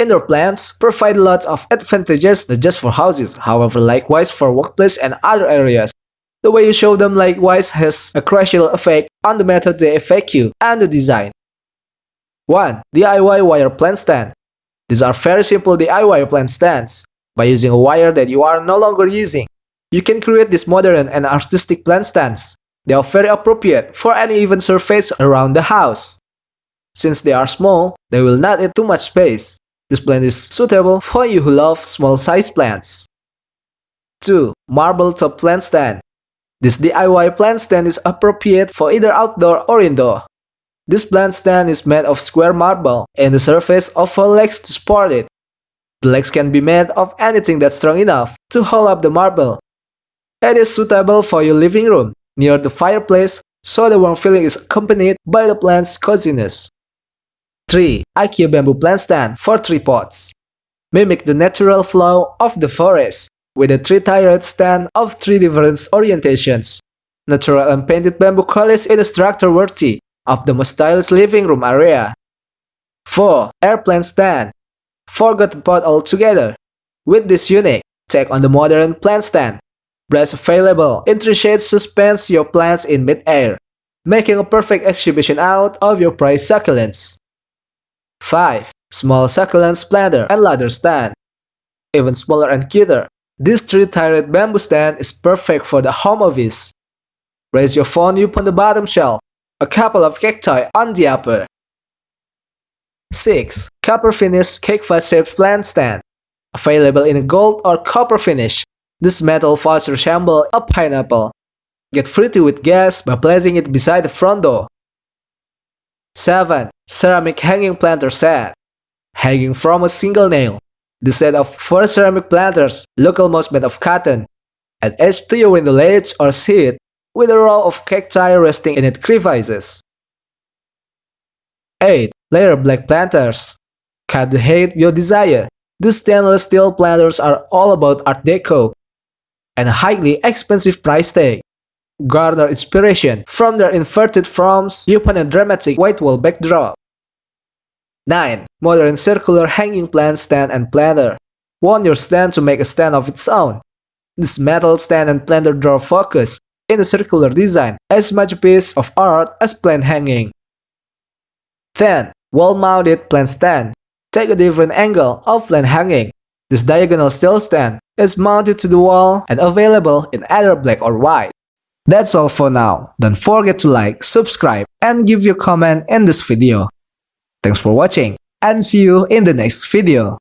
Indoor plants provide lots of advantages not just for houses, however likewise for workplace and other areas. The way you show them likewise has a crucial effect on the method they affect you and the design. 1. DIY wire plant stand. These are very simple DIY plant stands. By using a wire that you are no longer using, you can create these modern and artistic plant stands. They are very appropriate for any even surface around the house. Since they are small, they will not eat too much space. This plant is suitable for you who love small size plants. 2. Marble top plant stand. This DIY plant stand is appropriate for either outdoor or indoor. This plant stand is made of square marble and the surface of four legs to support it. The legs can be made of anything that's strong enough to hold up the marble. It is suitable for your living room, near the fireplace, so the warm feeling is accompanied by the plant's coziness. 3. IKEA bamboo plant stand for tree pots. Mimic the natural flow of the forest with a three-tiered stand of three different orientations. Natural and painted bamboo colors in a structure worthy of the most stylish living room area. 4. Air plant stand forgot the pot altogether. With this unique take on the modern plant stand, Brass available in three shades suspends your plants in mid-air, making a perfect exhibition out of your prized succulents. 5. Small succulents planter and ladder stand. Even smaller and cuter, this three-tiered bamboo stand is perfect for the home office. Raise your phone up on the bottom shelf, a couple of cacti on the upper. 6. Copper Finish Cake Shaped Plant Stand Available in a gold or copper finish, this metal vase resembles a pineapple. Get pretty with gas by placing it beside the front door. 7. Ceramic Hanging Planter Set Hanging from a single nail. The set of 4 ceramic planters, local moss made of cotton, and edged to your window ledge or seat with a row of cacti resting in its crevices. 8. Layer black planters. Cut the height you desire. These stainless steel planters are all about Art Deco and highly expensive price tag. Garner inspiration from their inverted fronts upon a dramatic white wall backdrop. 9. Modern circular hanging plant stand and planter. Want your stand to make a stand of its own. This metal stand and planter draw focus in a circular design as much a piece of art as plant hanging. 10. Wall-mounted plant stand. Take a different angle of plant hanging. This diagonal steel stand is mounted to the wall and available in either black or white. That's all for now. Don't forget to like, subscribe, and give your comment in this video. Thanks for watching, and see you in the next video.